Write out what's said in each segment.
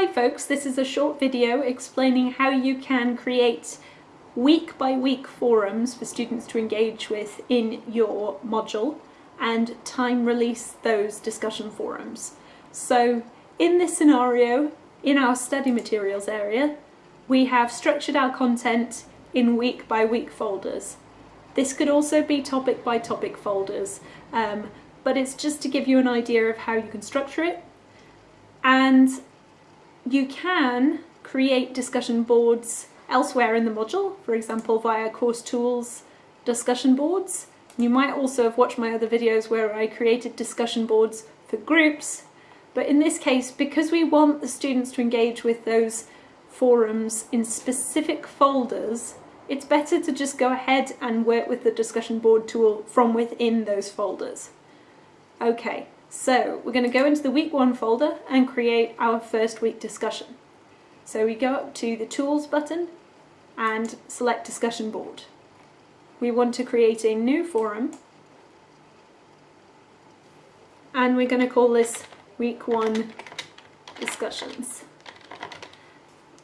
Hi folks, this is a short video explaining how you can create week by week forums for students to engage with in your module and time release those discussion forums. So in this scenario, in our study materials area, we have structured our content in week by week folders. This could also be topic by topic folders, um, but it's just to give you an idea of how you can structure it. And you can create discussion boards elsewhere in the module, for example via course tools discussion boards. You might also have watched my other videos where I created discussion boards for groups, but in this case, because we want the students to engage with those forums in specific folders, it's better to just go ahead and work with the discussion board tool from within those folders. Okay, so we're going to go into the week one folder and create our first week discussion. So we go up to the tools button and select discussion board. We want to create a new forum and we're going to call this week one discussions.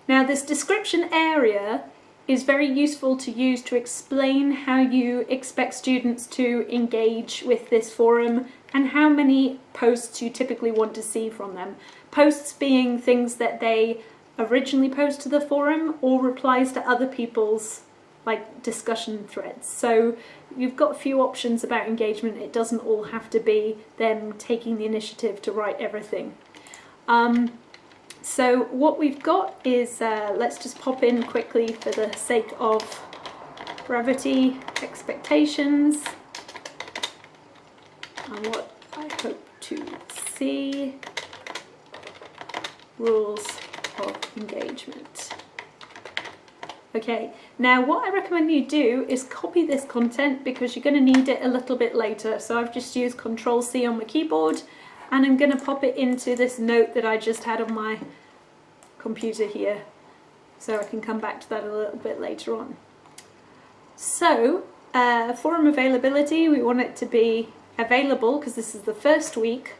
Now this description area is very useful to use to explain how you expect students to engage with this forum and how many posts you typically want to see from them. Posts being things that they originally post to the forum or replies to other people's like discussion threads. So you've got a few options about engagement. It doesn't all have to be them taking the initiative to write everything. Um, so what we've got is, uh, let's just pop in quickly for the sake of brevity expectations and what I hope to see rules of engagement. Okay, now what I recommend you do is copy this content because you're going to need it a little bit later. So I've just used Control C on my keyboard and I'm going to pop it into this note that I just had on my computer here so I can come back to that a little bit later on. So uh, forum availability we want it to be available because this is the first week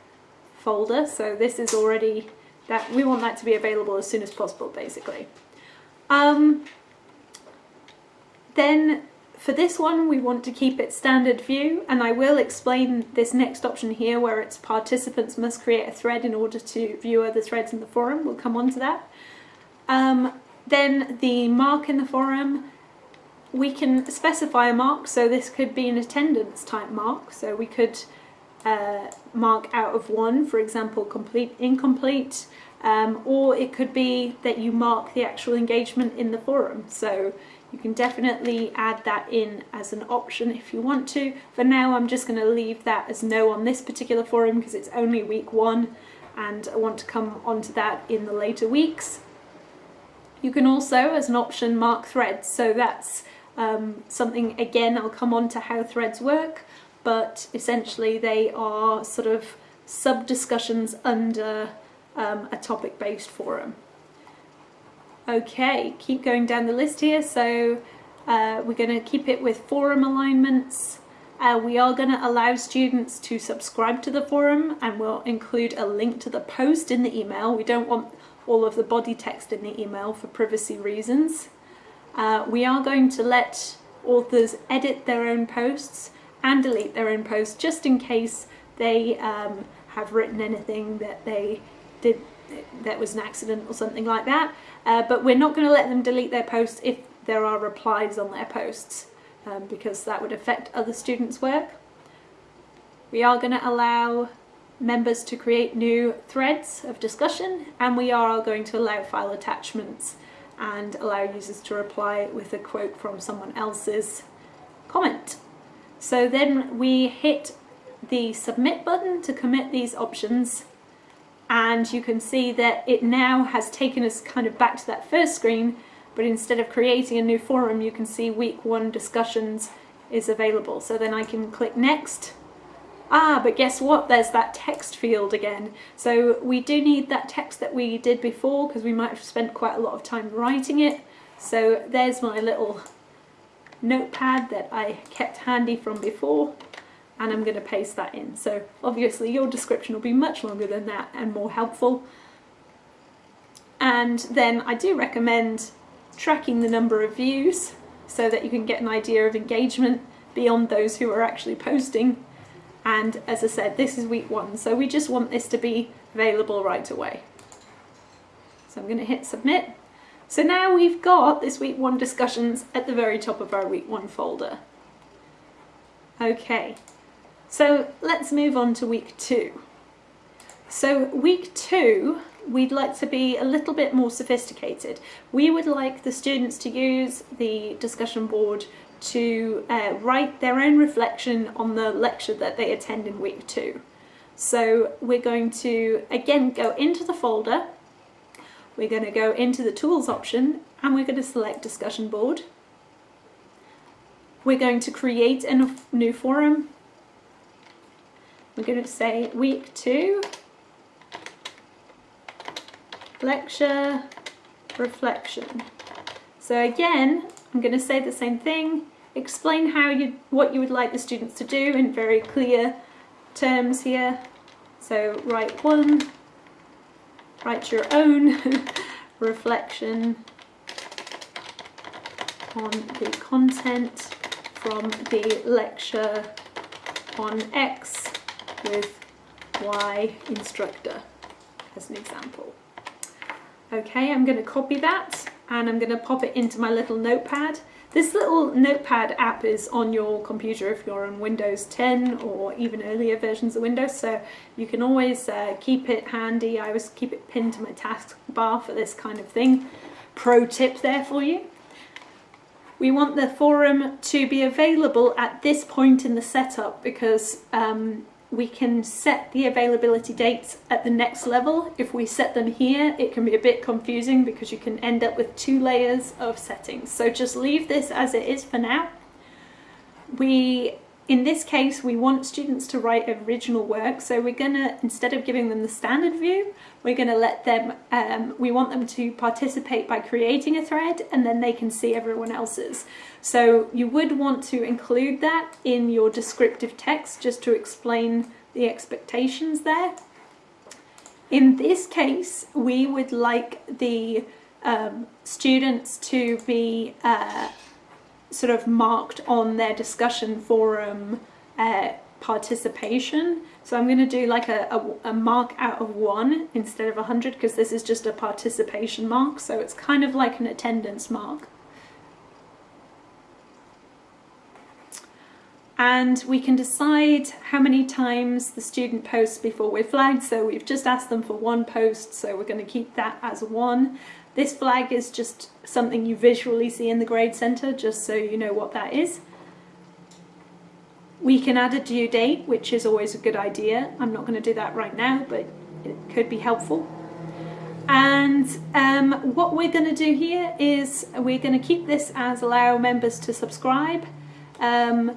folder so this is already that we want that to be available as soon as possible basically. Um, then for this one we want to keep it standard view and I will explain this next option here where it's participants must create a thread in order to view other threads in the forum, we'll come on to that. Um, then the mark in the forum, we can specify a mark so this could be an attendance type mark so we could uh, mark out of one for example complete incomplete um, or it could be that you mark the actual engagement in the forum so you can definitely add that in as an option if you want to. For now I'm just going to leave that as no on this particular forum because it's only week one and I want to come onto that in the later weeks. You can also, as an option, mark threads. So that's um, something, again, I'll come on to how threads work, but essentially they are sort of sub-discussions under um, a topic-based forum. Okay, keep going down the list here. So uh, we're going to keep it with forum alignments. Uh, we are going to allow students to subscribe to the forum and we'll include a link to the post in the email. We don't want all of the body text in the email for privacy reasons. Uh, we are going to let authors edit their own posts and delete their own posts just in case they um, have written anything that they did that was an accident or something like that. Uh, but we're not going to let them delete their posts if there are replies on their posts um, because that would affect other students' work. We are going to allow members to create new threads of discussion and we are going to allow file attachments and allow users to reply with a quote from someone else's comment. So then we hit the submit button to commit these options and you can see that it now has taken us kind of back to that first screen but instead of creating a new forum you can see week one discussions is available so then I can click next ah but guess what there's that text field again so we do need that text that we did before because we might have spent quite a lot of time writing it so there's my little notepad that I kept handy from before and I'm going to paste that in. So obviously your description will be much longer than that and more helpful. And then I do recommend tracking the number of views so that you can get an idea of engagement beyond those who are actually posting. And as I said, this is week one, so we just want this to be available right away. So I'm going to hit submit. So now we've got this week one discussions at the very top of our week one folder. Okay, so let's move on to week two. So week two, we'd like to be a little bit more sophisticated. We would like the students to use the discussion board to uh, write their own reflection on the lecture that they attend in week two. So we're going to again go into the folder, we're going to go into the tools option and we're going to select discussion board. We're going to create a new forum. We're going to say week two lecture, reflection. So again, I'm going to say the same thing, explain how you what you would like the students to do in very clear terms here. So write one, write your own reflection on the content from the lecture on X with Y instructor as an example. Okay, I'm going to copy that and I'm going to pop it into my little notepad. This little notepad app is on your computer if you're on Windows 10 or even earlier versions of Windows, so you can always uh, keep it handy. I always keep it pinned to my taskbar for this kind of thing. Pro tip there for you. We want the forum to be available at this point in the setup because um, we can set the availability dates at the next level. If we set them here, it can be a bit confusing because you can end up with two layers of settings. So just leave this as it is for now. We, in this case, we want students to write original work. So we're gonna, instead of giving them the standard view, we're gonna let them, um, we want them to participate by creating a thread and then they can see everyone else's. So you would want to include that in your descriptive text just to explain the expectations there. In this case, we would like the um, students to be uh, sort of marked on their discussion forum uh, participation. So I'm going to do like a, a, a, mark out of one instead of 100 because this is just a participation mark. So it's kind of like an attendance mark. and we can decide how many times the student posts before we're flagged. So we've just asked them for one post, so we're going to keep that as one. This flag is just something you visually see in the grade centre, just so you know what that is. We can add a due date, which is always a good idea. I'm not going to do that right now, but it could be helpful. And um, what we're going to do here is we're going to keep this as allow members to subscribe. Um,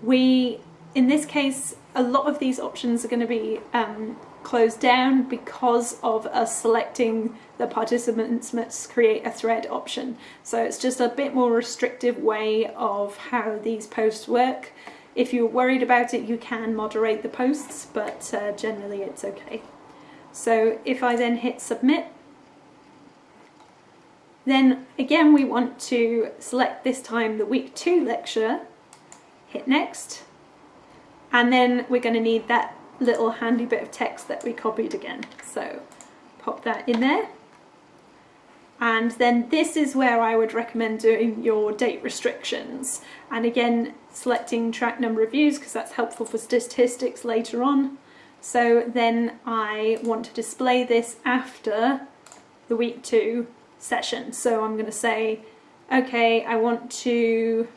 we, in this case, a lot of these options are going to be um, closed down because of us selecting the participants must create a thread option. So it's just a bit more restrictive way of how these posts work. If you're worried about it, you can moderate the posts, but uh, generally it's okay. So if I then hit submit, then again we want to select this time the week two lecture hit next and then we're going to need that little handy bit of text that we copied again. So pop that in there. And then this is where I would recommend doing your date restrictions. And again selecting track number of views because that's helpful for statistics later on. So then I want to display this after the week two session. So I'm going to say okay I want to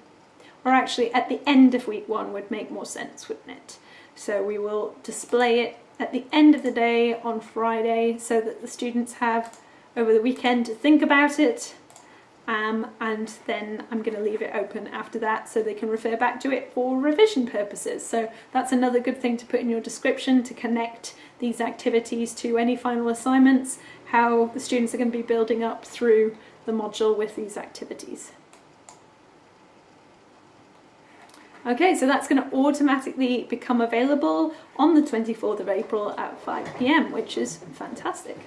or actually at the end of week one would make more sense, wouldn't it? So we will display it at the end of the day on Friday so that the students have over the weekend to think about it um, and then I'm going to leave it open after that so they can refer back to it for revision purposes. So that's another good thing to put in your description to connect these activities to any final assignments, how the students are going to be building up through the module with these activities. Okay, so that's going to automatically become available on the 24th of April at 5 p.m., which is fantastic.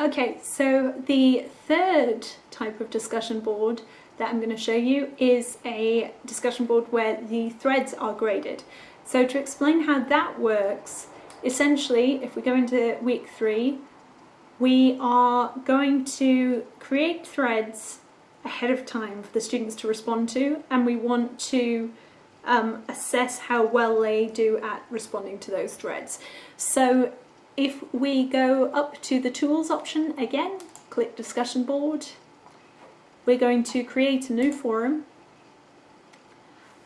Okay, so the third type of discussion board that I'm going to show you is a discussion board where the threads are graded. So to explain how that works, essentially if we go into week three, we are going to create threads ahead of time for the students to respond to and we want to um, assess how well they do at responding to those threads. So if we go up to the tools option again, click discussion board, we're going to create a new forum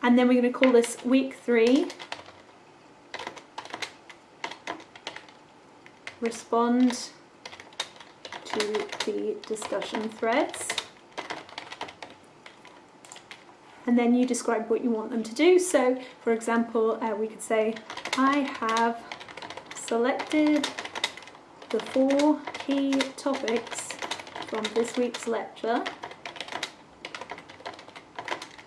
and then we're going to call this week three respond to the discussion threads and then you describe what you want them to do so for example uh, we could say I have selected the four key topics from this week's lecture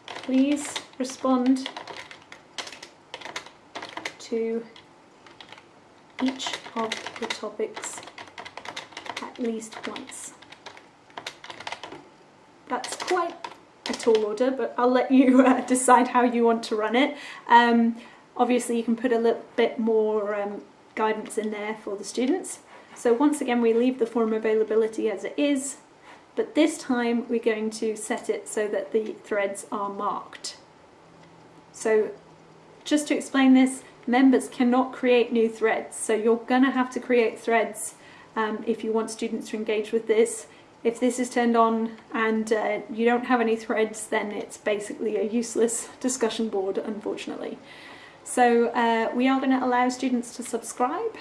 please respond to each of the topics at least once. That's quite a tall order, but I'll let you uh, decide how you want to run it. Um, obviously you can put a little bit more um, guidance in there for the students. So once again we leave the form availability as it is, but this time we're going to set it so that the threads are marked. So just to explain this, members cannot create new threads, so you're going to have to create threads um, if you want students to engage with this. If this is turned on and uh, you don't have any threads, then it's basically a useless discussion board, unfortunately. So uh, we are going to allow students to subscribe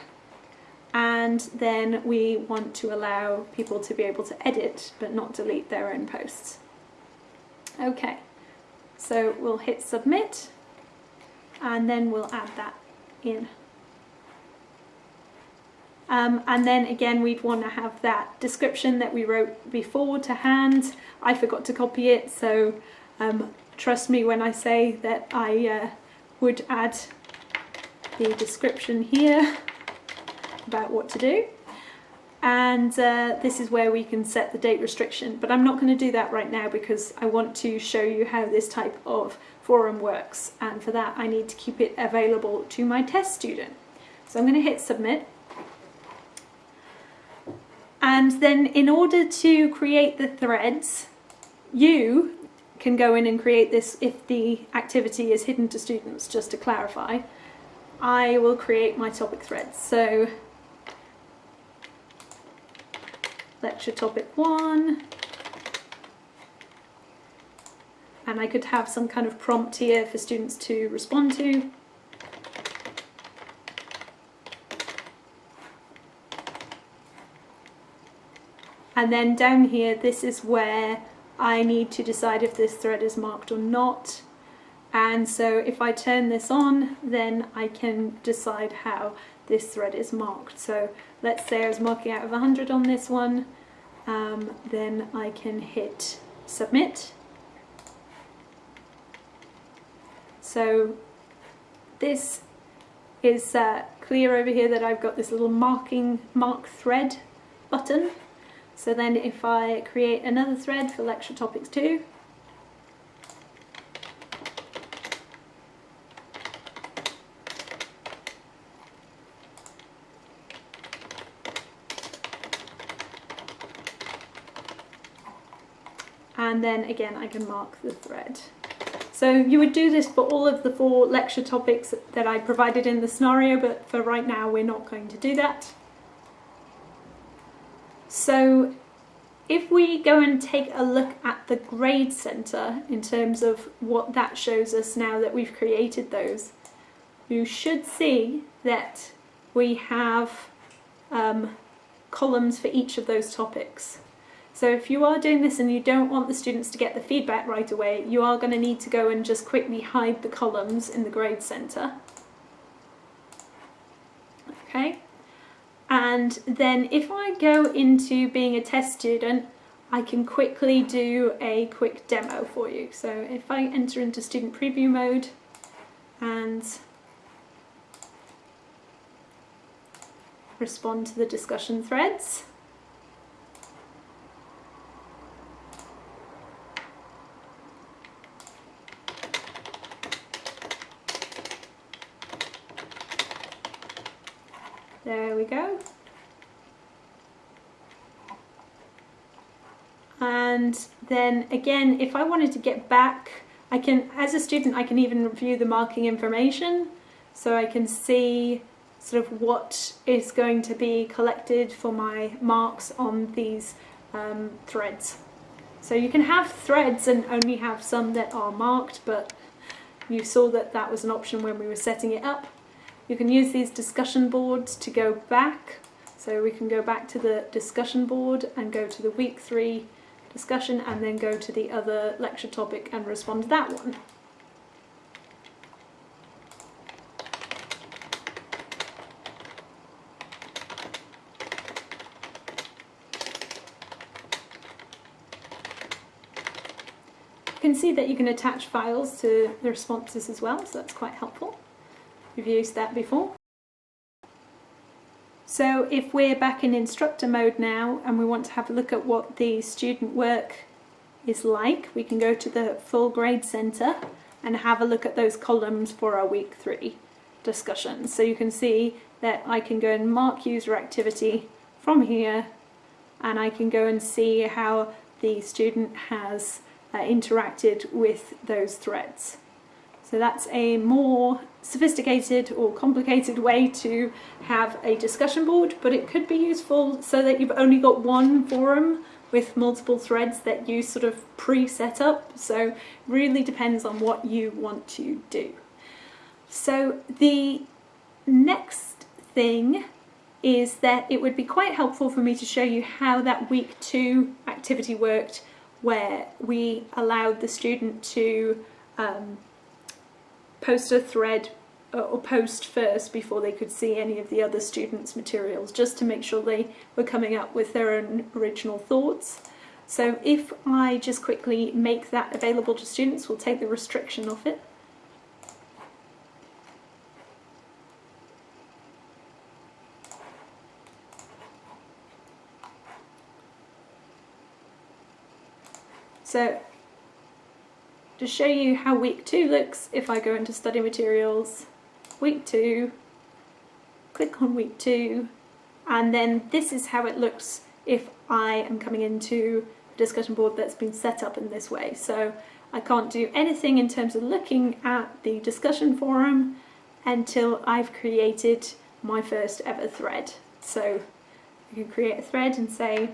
and then we want to allow people to be able to edit but not delete their own posts. Okay, so we'll hit submit and then we'll add that in. Um, and then again we'd want to have that description that we wrote before to hand. I forgot to copy it so um, trust me when I say that I uh, would add the description here about what to do and uh, this is where we can set the date restriction but I'm not going to do that right now because I want to show you how this type of forum works and for that I need to keep it available to my test student. So I'm going to hit submit and then in order to create the threads you can go in and create this if the activity is hidden to students just to clarify. I will create my topic threads. So lecture topic one. And I could have some kind of prompt here for students to respond to. And then down here, this is where I need to decide if this thread is marked or not. And so if I turn this on, then I can decide how this thread is marked. So let's say I was marking out of 100 on this one, um, then I can hit submit. So this is uh, clear over here that I've got this little marking mark thread button. So then if I create another thread for lecture topics 2, and then again I can mark the thread. So you would do this for all of the four lecture topics that I provided in the scenario, but for right now we're not going to do that. So we go and take a look at the grade centre in terms of what that shows us now that we've created those, you should see that we have um, columns for each of those topics. So if you are doing this and you don't want the students to get the feedback right away, you are going to need to go and just quickly hide the columns in the grade centre. Okay, and then if I go into being a test student, I can quickly do a quick demo for you. So if I enter into student preview mode and respond to the discussion threads, There we go. And then again, if I wanted to get back, I can, as a student, I can even review the marking information. So I can see sort of what is going to be collected for my marks on these um, threads. So you can have threads and only have some that are marked, but you saw that that was an option when we were setting it up. You can use these discussion boards to go back. So we can go back to the discussion board and go to the week three discussion and then go to the other lecture topic and respond to that one. You can see that you can attach files to the responses as well, so that's quite helpful. We've used that before. So if we're back in instructor mode now and we want to have a look at what the student work is like, we can go to the full grade centre and have a look at those columns for our week three discussions. So you can see that I can go and mark user activity from here and I can go and see how the student has uh, interacted with those threads. So that's a more sophisticated or complicated way to have a discussion board, but it could be useful so that you've only got one forum with multiple threads that you sort of pre-set up. So really depends on what you want to do. So the next thing is that it would be quite helpful for me to show you how that week two activity worked where we allowed the student to um, post a thread uh, or post first before they could see any of the other students' materials, just to make sure they were coming up with their own original thoughts. So if I just quickly make that available to students, we'll take the restriction off it. So to show you how week two looks, if I go into study materials, week two, click on week two, and then this is how it looks if I am coming into a discussion board that's been set up in this way. So I can't do anything in terms of looking at the discussion forum until I've created my first ever thread. So you can create a thread and say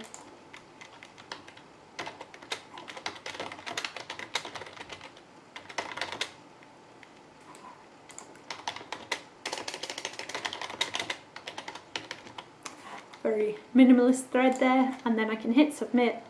very minimalist thread there and then I can hit submit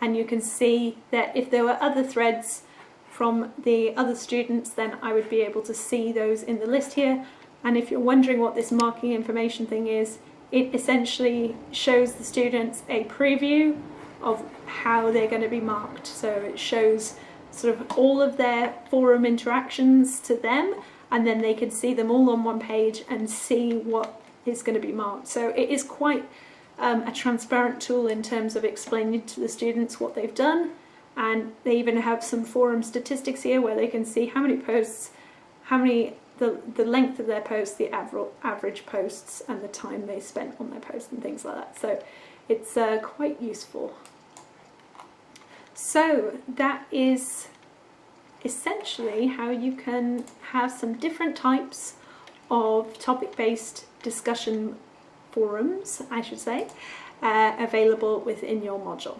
and you can see that if there were other threads from the other students then I would be able to see those in the list here. And if you're wondering what this marking information thing is it essentially shows the students a preview of how they're going to be marked. So it shows sort of all of their forum interactions to them and then they can see them all on one page and see what is going to be marked. So it is quite um, a transparent tool in terms of explaining to the students what they've done and they even have some forum statistics here where they can see how many posts, how many, the, the length of their posts, the aver average posts and the time they spent on their posts and things like that. So it's uh, quite useful. So that is essentially how you can have some different types of topic-based discussion forums, I should say, uh, available within your module.